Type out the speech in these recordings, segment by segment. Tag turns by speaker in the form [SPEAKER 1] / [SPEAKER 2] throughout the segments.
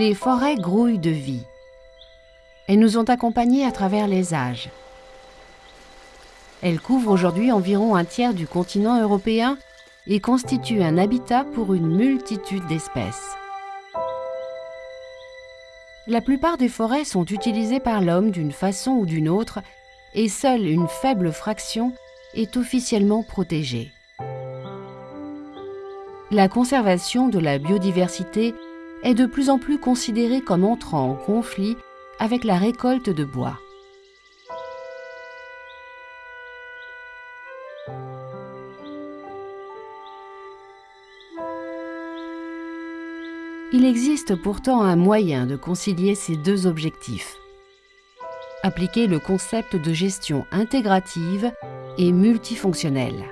[SPEAKER 1] Les forêts grouillent de vie. Elles nous ont accompagnés à travers les âges. Elles couvrent aujourd'hui environ un tiers du continent européen et constituent un habitat pour une multitude d'espèces. La plupart des forêts sont utilisées par l'homme d'une façon ou d'une autre et seule une faible fraction est officiellement protégée. La conservation de la biodiversité est de plus en plus considérée comme entrant en conflit avec la récolte de bois. Il existe pourtant un moyen de concilier ces deux objectifs. Appliquer le concept de gestion intégrative et multifonctionnelle.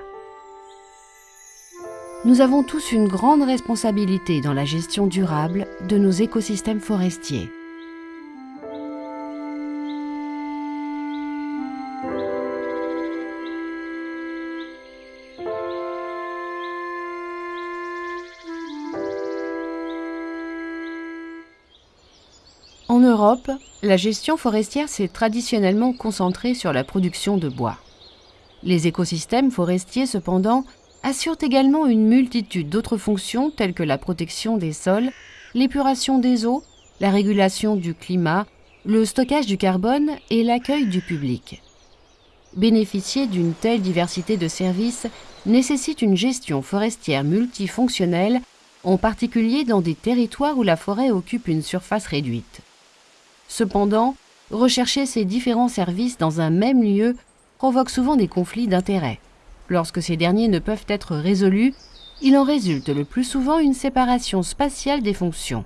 [SPEAKER 1] Nous avons tous une grande responsabilité dans la gestion durable de nos écosystèmes forestiers. En Europe, la gestion forestière s'est traditionnellement concentrée sur la production de bois. Les écosystèmes forestiers, cependant, assurent également une multitude d'autres fonctions telles que la protection des sols, l'épuration des eaux, la régulation du climat, le stockage du carbone et l'accueil du public. Bénéficier d'une telle diversité de services nécessite une gestion forestière multifonctionnelle, en particulier dans des territoires où la forêt occupe une surface réduite. Cependant, rechercher ces différents services dans un même lieu provoque souvent des conflits d'intérêts. Lorsque ces derniers ne peuvent être résolus, il en résulte le plus souvent une séparation spatiale des fonctions.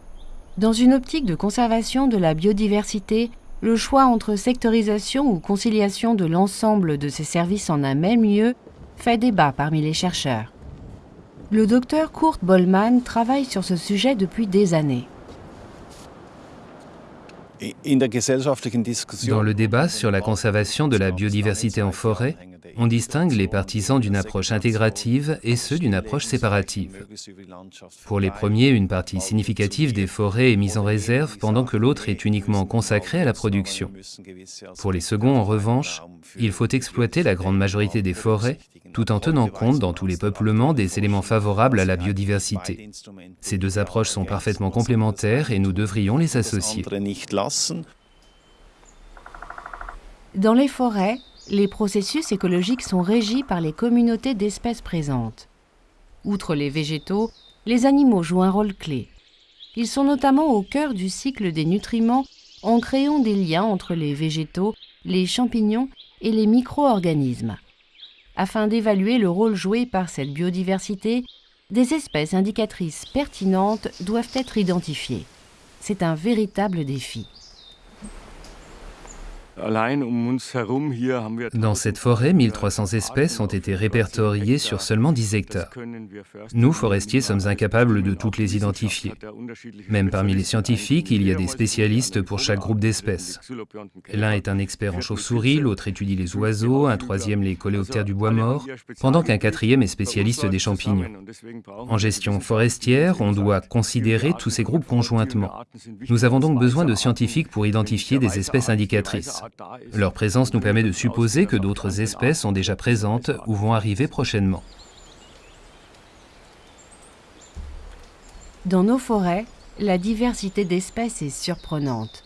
[SPEAKER 1] Dans une optique de conservation de la biodiversité, le choix entre sectorisation ou conciliation de l'ensemble de ces services en un même lieu fait débat parmi les chercheurs. Le docteur Kurt Bollmann travaille sur ce sujet depuis des années.
[SPEAKER 2] Dans le débat sur la conservation de la biodiversité en forêt, on distingue les partisans d'une approche intégrative et ceux d'une approche séparative. Pour les premiers, une partie significative des forêts est mise en réserve pendant que l'autre est uniquement consacrée à la production. Pour les seconds, en revanche, il faut exploiter la grande majorité des forêts tout en tenant compte dans tous les peuplements des éléments favorables à la biodiversité. Ces deux approches sont parfaitement complémentaires et nous devrions les associer.
[SPEAKER 1] Dans les forêts, les processus écologiques sont régis par les communautés d'espèces présentes. Outre les végétaux, les animaux jouent un rôle clé. Ils sont notamment au cœur du cycle des nutriments en créant des liens entre les végétaux, les champignons et les micro-organismes. Afin d'évaluer le rôle joué par cette biodiversité, des espèces indicatrices pertinentes doivent être identifiées. C'est un véritable défi.
[SPEAKER 2] Um Dans cette forêt, 1300 espèces ont été répertoriées sur seulement 10 hectares. Nous, forestiers, sommes incapables de toutes les identifier. Même parmi les scientifiques, il y a des spécialistes pour chaque groupe d'espèces. L'un est un expert en chauves-souris, l'autre étudie les oiseaux, un troisième les coléoptères du bois mort, pendant qu'un quatrième est spécialiste des champignons. En gestion forestière, on doit considérer tous ces groupes conjointement. Nous avons donc besoin de scientifiques pour identifier des espèces indicatrices. Leur présence nous permet de supposer que d'autres espèces sont déjà présentes ou vont arriver prochainement.
[SPEAKER 1] Dans nos forêts, la diversité d'espèces est surprenante.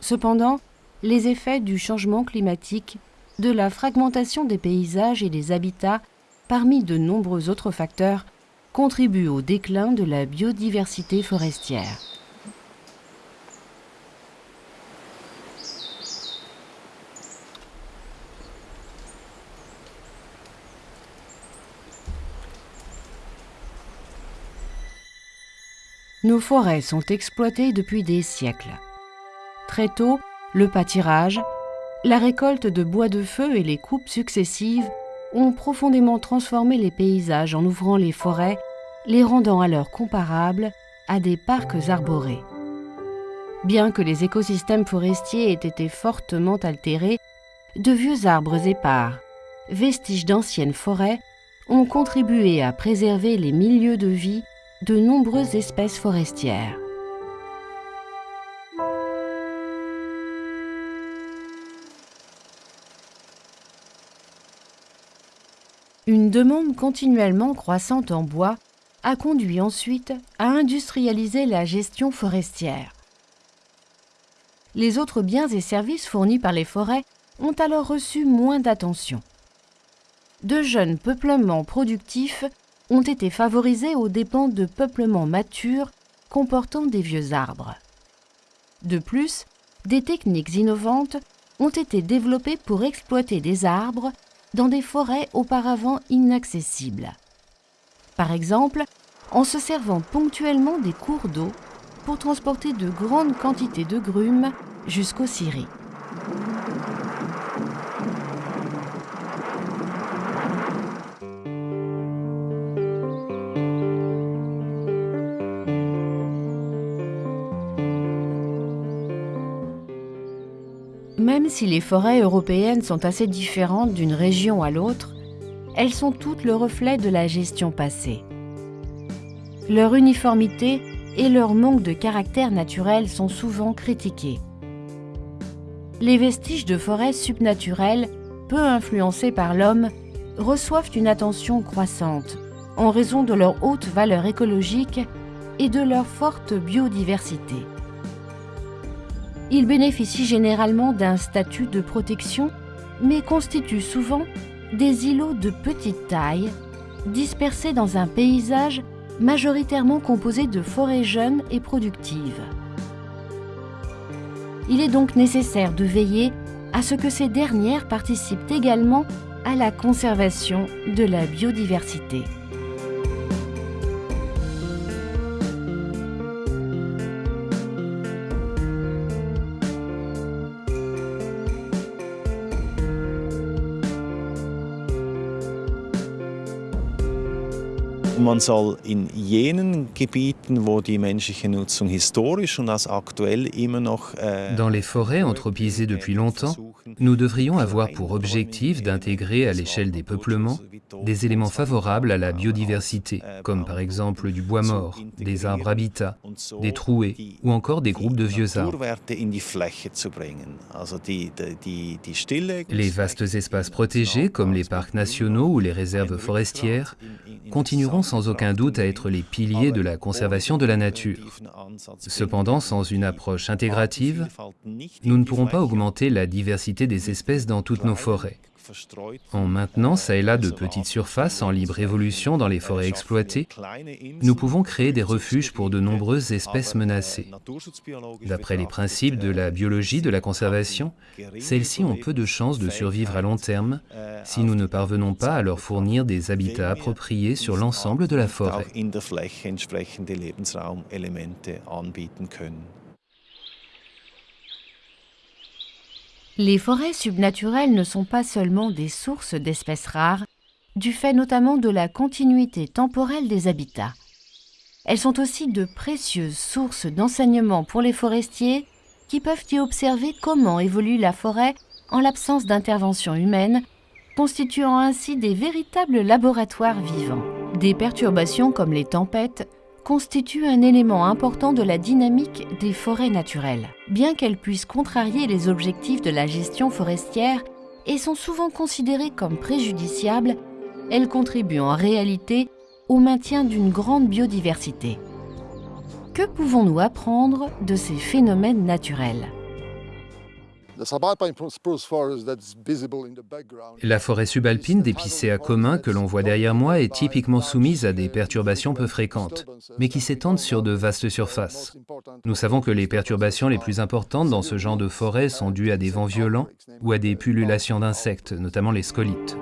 [SPEAKER 1] Cependant, les effets du changement climatique, de la fragmentation des paysages et des habitats, parmi de nombreux autres facteurs, contribuent au déclin de la biodiversité forestière. Nos forêts sont exploitées depuis des siècles. Très tôt, le pâtirage, la récolte de bois de feu et les coupes successives ont profondément transformé les paysages en ouvrant les forêts, les rendant alors comparables à des parcs arborés. Bien que les écosystèmes forestiers aient été fortement altérés, de vieux arbres épars, vestiges d'anciennes forêts, ont contribué à préserver les milieux de vie de nombreuses espèces forestières. Une demande continuellement croissante en bois a conduit ensuite à industrialiser la gestion forestière. Les autres biens et services fournis par les forêts ont alors reçu moins d'attention. De jeunes peuplements productifs ont été favorisés aux dépens de peuplements matures comportant des vieux arbres. De plus, des techniques innovantes ont été développées pour exploiter des arbres dans des forêts auparavant inaccessibles. Par exemple, en se servant ponctuellement des cours d'eau pour transporter de grandes quantités de grumes jusqu'aux scieries. Si les forêts européennes sont assez différentes d'une région à l'autre, elles sont toutes le reflet de la gestion passée. Leur uniformité et leur manque de caractère naturel sont souvent critiqués. Les vestiges de forêts subnaturelles, peu influencées par l'homme, reçoivent une attention croissante en raison de leur haute valeur écologique et de leur forte biodiversité. Ils bénéficient généralement d'un statut de protection, mais constituent souvent des îlots de petite taille, dispersés dans un paysage majoritairement composé de forêts jeunes et productives. Il est donc nécessaire de veiller à ce que ces dernières participent également à la conservation de la biodiversité.
[SPEAKER 3] Man soll in jenen Gebieten, wo die menschliche Nutzung historisch und als aktuell immer noch
[SPEAKER 2] Dans les forêts anthropisées depuis longtemps, nous devrions avoir pour objectif d'intégrer à l'échelle des peuplements des éléments favorables à la biodiversité, comme par exemple du bois mort, des arbres habitats, des trouées ou encore des groupes de vieux arbres. Les vastes espaces protégés, comme les parcs nationaux ou les réserves forestières, continueront sans aucun doute à être les piliers de la conservation de la nature. Cependant, sans une approche intégrative, nous ne pourrons pas augmenter la diversité des espèces dans toutes nos forêts. En maintenant ça et là de petites surfaces en libre évolution dans les forêts exploitées, nous pouvons créer des refuges pour de nombreuses espèces menacées. D'après les principes de la biologie de la conservation, celles-ci ont peu de chances de survivre à long terme si nous ne parvenons pas à leur fournir des habitats appropriés sur l'ensemble de la forêt.
[SPEAKER 1] Les forêts subnaturelles ne sont pas seulement des sources d'espèces rares, du fait notamment de la continuité temporelle des habitats. Elles sont aussi de précieuses sources d'enseignement pour les forestiers qui peuvent y observer comment évolue la forêt en l'absence d'intervention humaine, constituant ainsi des véritables laboratoires vivants. Des perturbations comme les tempêtes constitue un élément important de la dynamique des forêts naturelles. Bien qu'elles puissent contrarier les objectifs de la gestion forestière et sont souvent considérées comme préjudiciables, elles contribuent en réalité au maintien d'une grande biodiversité. Que pouvons-nous apprendre de ces phénomènes naturels?
[SPEAKER 2] La forêt subalpine d'épicéa commun que l'on voit derrière moi est typiquement soumise à des perturbations peu fréquentes, mais qui s'étendent sur de vastes surfaces. Nous savons que les perturbations les plus importantes dans ce genre de forêt sont dues à des vents violents ou à des pullulations d'insectes, notamment les scolites.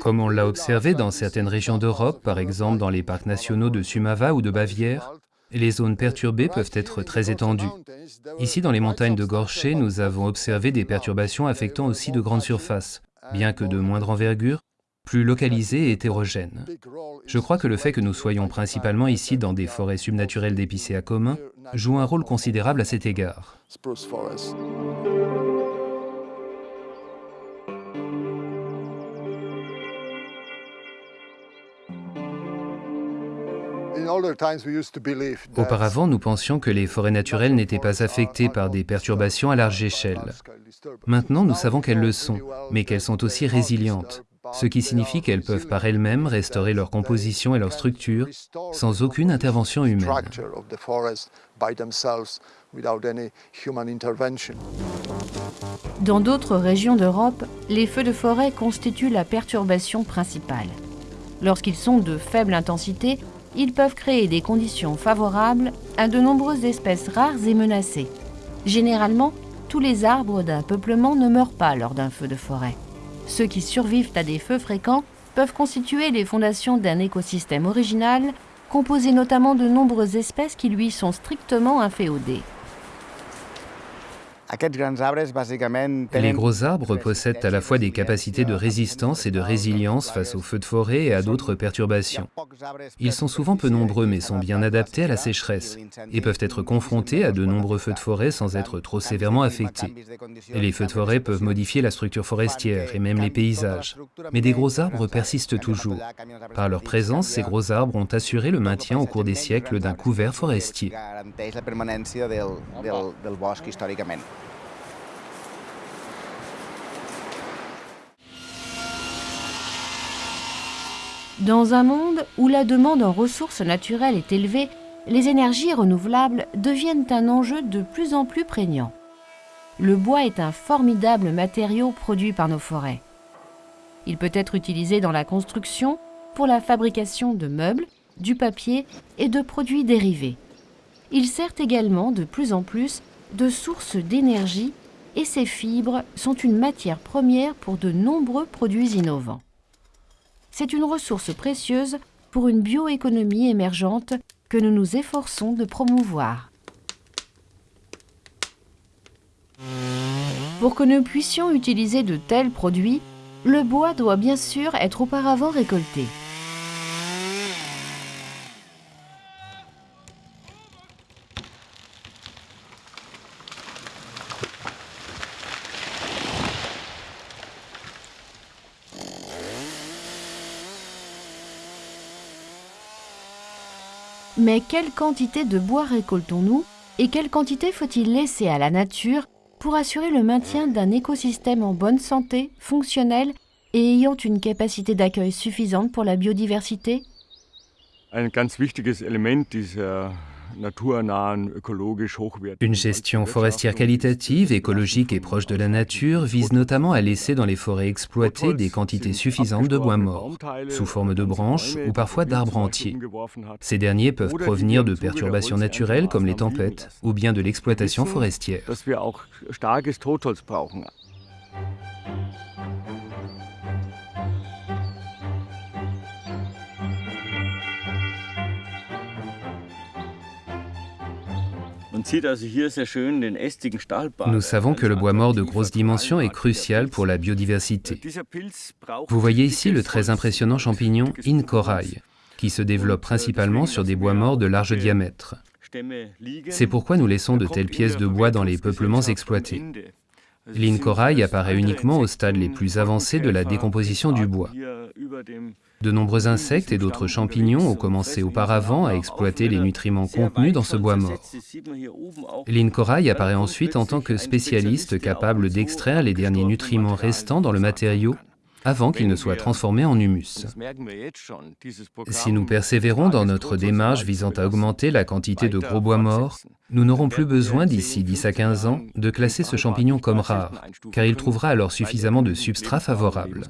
[SPEAKER 2] Comme on l'a observé dans certaines régions d'Europe, par exemple dans les parcs nationaux de Sumava ou de Bavière, les zones perturbées peuvent être très étendues. Ici, dans les montagnes de Gorché, nous avons observé des perturbations affectant aussi de grandes surfaces, bien que de moindre envergure, plus localisées et hétérogènes. Je crois que le fait que nous soyons principalement ici dans des forêts subnaturelles d'épicéa commun joue un rôle considérable à cet égard. Auparavant, nous pensions que les forêts naturelles n'étaient pas affectées par des perturbations à large échelle. Maintenant, nous savons qu'elles le sont, mais qu'elles sont aussi résilientes, ce qui signifie qu'elles peuvent par elles-mêmes restaurer leur composition et leur structure sans aucune intervention humaine.
[SPEAKER 1] Dans d'autres régions d'Europe, les feux de forêt constituent la perturbation principale. Lorsqu'ils sont de faible intensité, ils peuvent créer des conditions favorables à de nombreuses espèces rares et menacées. Généralement, tous les arbres d'un peuplement ne meurent pas lors d'un feu de forêt. Ceux qui survivent à des feux fréquents peuvent constituer les fondations d'un écosystème original, composé notamment de nombreuses espèces qui lui sont strictement inféodées.
[SPEAKER 2] Les gros arbres possèdent à la fois des capacités de résistance et de résilience face aux feux de forêt et à d'autres perturbations. Ils sont souvent peu nombreux mais sont bien adaptés à la sécheresse et peuvent être confrontés à de nombreux feux de forêt sans être trop sévèrement affectés. Et les feux de forêt peuvent modifier la structure forestière et même les paysages. Mais des gros arbres persistent toujours. Par leur présence, ces gros arbres ont assuré le maintien au cours des siècles d'un couvert forestier.
[SPEAKER 1] Dans un monde où la demande en ressources naturelles est élevée, les énergies renouvelables deviennent un enjeu de plus en plus prégnant. Le bois est un formidable matériau produit par nos forêts. Il peut être utilisé dans la construction, pour la fabrication de meubles, du papier et de produits dérivés. Il sert également de plus en plus de source d'énergie et ses fibres sont une matière première pour de nombreux produits innovants c'est une ressource précieuse pour une bioéconomie émergente que nous nous efforçons de promouvoir. Pour que nous puissions utiliser de tels produits, le bois doit bien sûr être auparavant récolté. Mais quelle quantité de bois récoltons-nous et quelle quantité faut-il laisser à la nature pour assurer le maintien d'un écosystème en bonne santé, fonctionnel et ayant une capacité d'accueil suffisante pour la biodiversité?
[SPEAKER 2] Une gestion forestière qualitative, écologique et proche de la nature vise notamment à laisser dans les forêts exploitées des quantités suffisantes de bois mort, sous forme de branches ou parfois d'arbres entiers. Ces derniers peuvent provenir de perturbations naturelles comme les tempêtes ou bien de l'exploitation forestière. Nous savons que le bois mort de grosse dimension est crucial pour la biodiversité. Vous voyez ici le très impressionnant champignon Incorail, qui se développe principalement sur des bois morts de large diamètre. C'est pourquoi nous laissons de telles pièces de bois dans les peuplements exploités. L'incorail apparaît uniquement au stade les plus avancés de la décomposition du bois. De nombreux insectes et d'autres champignons ont commencé auparavant à exploiter les nutriments contenus dans ce bois mort. L'incorail apparaît ensuite en tant que spécialiste capable d'extraire les derniers nutriments restants dans le matériau avant qu'il ne soit transformé en humus. Si nous persévérons dans notre démarche visant à augmenter la quantité de gros bois morts, nous n'aurons plus besoin, d'ici 10 à 15 ans, de classer ce champignon comme rare, car il trouvera alors suffisamment de substrat favorable.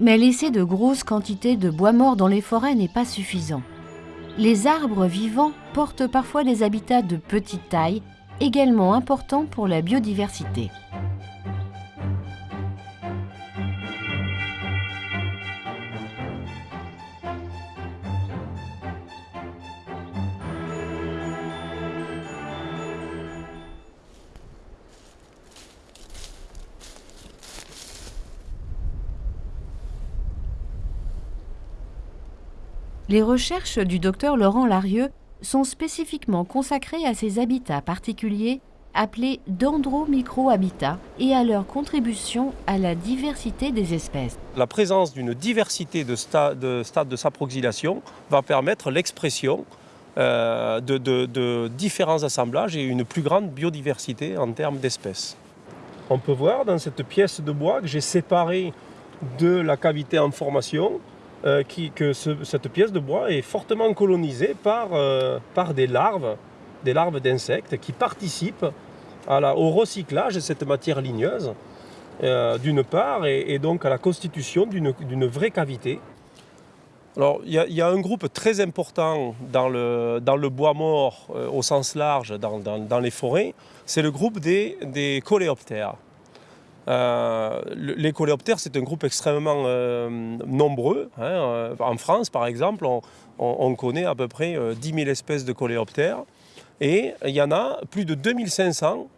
[SPEAKER 1] Mais laisser de grosses quantités de bois mort dans les forêts n'est pas suffisant. Les arbres vivants portent parfois des habitats de petite taille, également importants pour la biodiversité. Les recherches du docteur Laurent Larieux sont spécifiquement consacrés à ces habitats particuliers appelés dendro-micro-habitats et à leur contribution à la diversité des espèces.
[SPEAKER 4] La présence d'une diversité de, stades de, saproxylation va permettre l'expression euh, de, de différents assemblages et une plus grande biodiversité en termes d'espèces. On peut voir dans cette pièce de bois que j'ai séparé de la cavité en formation euh, que cette pièce de bois est fortement colonisée par, euh, par des larves, des larves d'insectes qui participent au recyclage de cette matière ligneuse, euh, d'une part, et, donc à la constitution d'une vraie cavité. Alors, il y, a un groupe très important dans le, dans le bois mort au sens large, dans, dans les forêts, c'est le groupe des, des coléoptères. Euh, les coléoptères, c'est un groupe extrêmement euh, nombreux. Hein, euh, en France, par exemple, on, connaît à peu près 10 000 espèces de coléoptères. Et il y en a plus de 2500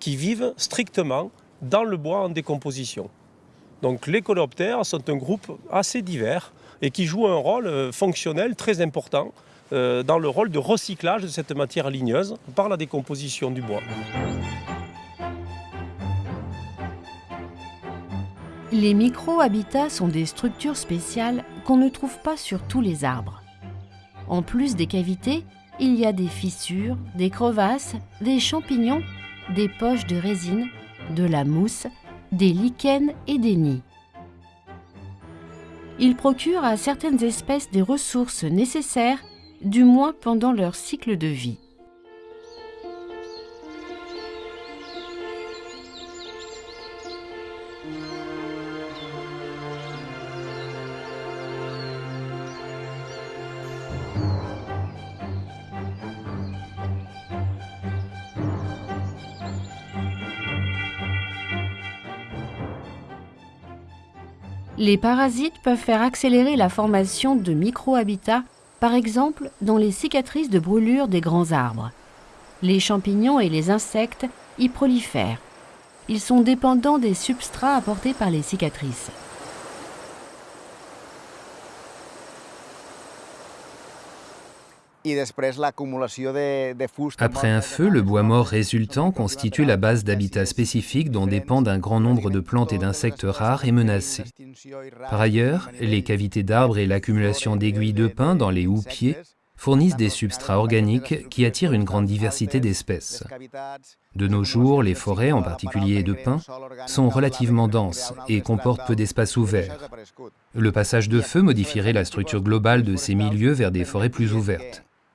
[SPEAKER 4] qui vivent strictement dans le bois en décomposition. Donc les coléoptères sont un groupe assez divers et qui jouent un rôle fonctionnel très important dans le rôle de recyclage de cette matière ligneuse par la décomposition du bois.
[SPEAKER 1] Les micro-habitats sont des structures spéciales qu'on ne trouve pas sur tous les arbres. En plus des cavités, il y a des fissures, des crevasses, des champignons, des poches de résine, de la mousse, des lichens et des nids. Ils procurent à certaines espèces des ressources nécessaires, du moins pendant leur cycle de vie. Les parasites peuvent faire accélérer la formation de micro-habitats, par exemple dans les cicatrices de brûlure des grands arbres. Les champignons et les insectes y prolifèrent. Ils sont dépendants des substrats apportés par les cicatrices.
[SPEAKER 2] Après un feu, le bois mort résultant constitue la base d'habitats spécifiques dont dépendent un grand nombre de plantes et d'insectes rares et menacés. Par ailleurs, les cavités d'arbres et l'accumulation d'aiguilles de pin dans les houppiers fournissent des substrats organiques qui attirent une grande diversité d'espèces. De nos jours, les forêts, en particulier de pins, sont relativement denses et comportent peu d'espaces ouverts. Le passage de feu modifierait la structure globale de ces milieux vers des forêts plus ouvertes.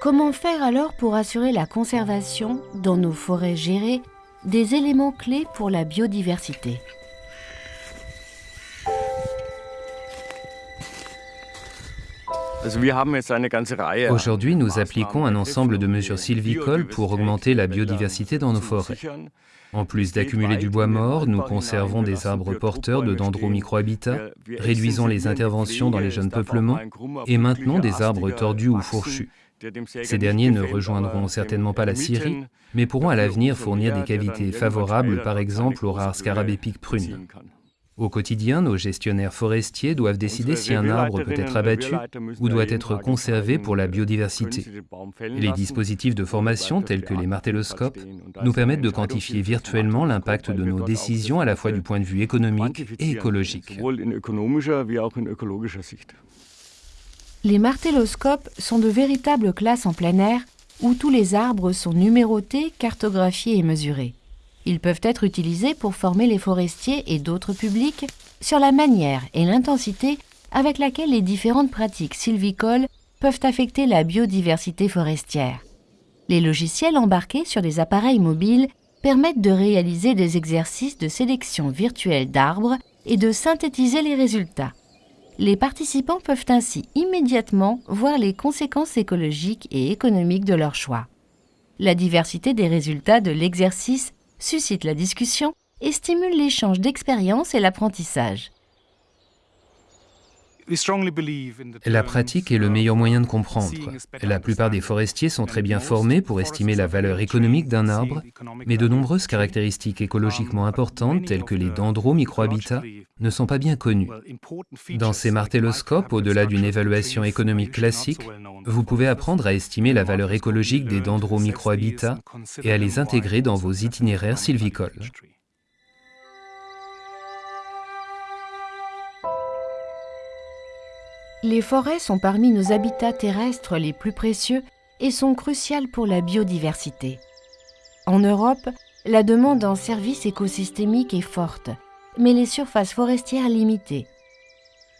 [SPEAKER 1] Comment faire alors pour assurer la conservation, dans nos forêts gérées, des éléments clés pour la biodiversité?
[SPEAKER 2] Aujourd'hui, nous appliquons un ensemble de mesures sylvicoles pour augmenter la biodiversité dans nos forêts. En plus d'accumuler du bois mort, nous conservons des arbres porteurs de dendro-microhabitats, réduisons les interventions dans les jeunes peuplements et maintenons des arbres tordus ou fourchus. Ces derniers ne rejoindront certainement pas la Syrie, mais pourront à l'avenir fournir des cavités favorables, par exemple aux rares scarabées prunes. Au quotidien, nos gestionnaires forestiers doivent décider si un arbre peut être abattu ou doit être conservé pour la biodiversité. Les dispositifs de formation tels que les martelloscopes nous permettent de quantifier virtuellement l'impact de nos décisions à la fois du point de vue économique et écologique.
[SPEAKER 1] Les martelloscopes sont de véritables classes en plein air où tous les arbres sont numérotés, cartographiés et mesurés. Ils peuvent être utilisés pour former les forestiers et d'autres publics sur la manière et l'intensité avec laquelle les différentes pratiques sylvicoles peuvent affecter la biodiversité forestière. Les logiciels embarqués sur des appareils mobiles permettent de réaliser des exercices de sélection virtuelle d'arbres et de synthétiser les résultats. Les participants peuvent ainsi immédiatement voir les conséquences écologiques et économiques de leur choix. La diversité des résultats de l'exercice suscite la discussion et stimule l'échange d'expériences et l'apprentissage.
[SPEAKER 2] La pratique est le meilleur moyen de comprendre. La plupart des forestiers sont très bien formés pour estimer la valeur économique d'un arbre, mais de nombreuses caractéristiques écologiquement importantes, telles que les dendro-microhabitats, ne sont pas bien connues. Dans ces martelloscopes, au-delà d'une évaluation économique classique, vous pouvez apprendre à estimer la valeur écologique des dendro-microhabitats et à les intégrer dans vos itinéraires sylvicoles.
[SPEAKER 1] Les forêts sont parmi nos habitats terrestres les plus précieux et sont cruciales pour la biodiversité. En Europe, la demande en services écosystémiques est forte, mais les surfaces forestières limitées.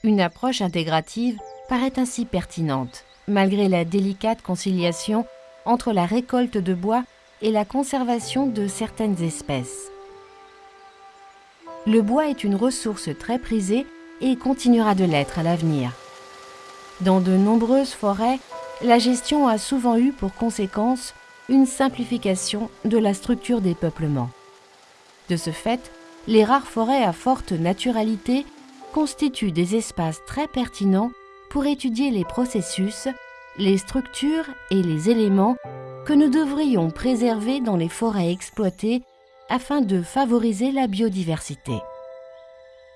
[SPEAKER 1] Une approche intégrative paraît ainsi pertinente, malgré la délicate conciliation entre la récolte de bois et la conservation de certaines espèces. Le bois est une ressource très prisée et continuera de l'être à l'avenir. Dans de nombreuses forêts, la gestion a souvent eu pour conséquence une simplification de la structure des peuplements. De ce fait, les rares forêts à forte naturalité constituent des espaces très pertinents pour étudier les processus, les structures et les éléments que nous devrions préserver dans les forêts exploitées afin de favoriser la biodiversité.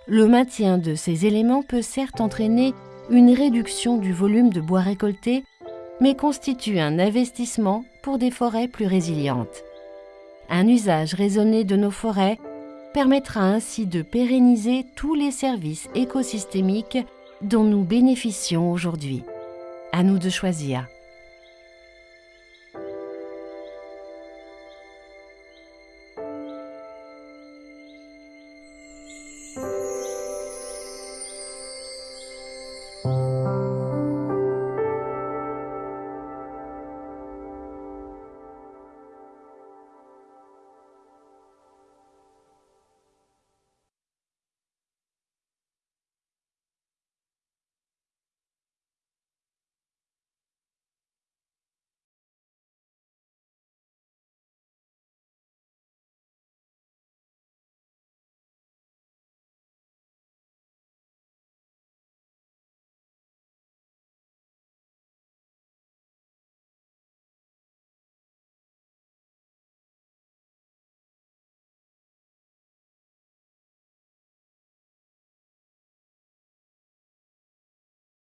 [SPEAKER 1] Le maintien de ces éléments peut certes entraîner une réduction du volume de bois récolté, mais constitue un investissement pour des forêts plus résilientes. Un usage raisonné de nos forêts permettra ainsi de pérenniser tous les services écosystémiques dont nous bénéficions aujourd'hui. À nous de choisir.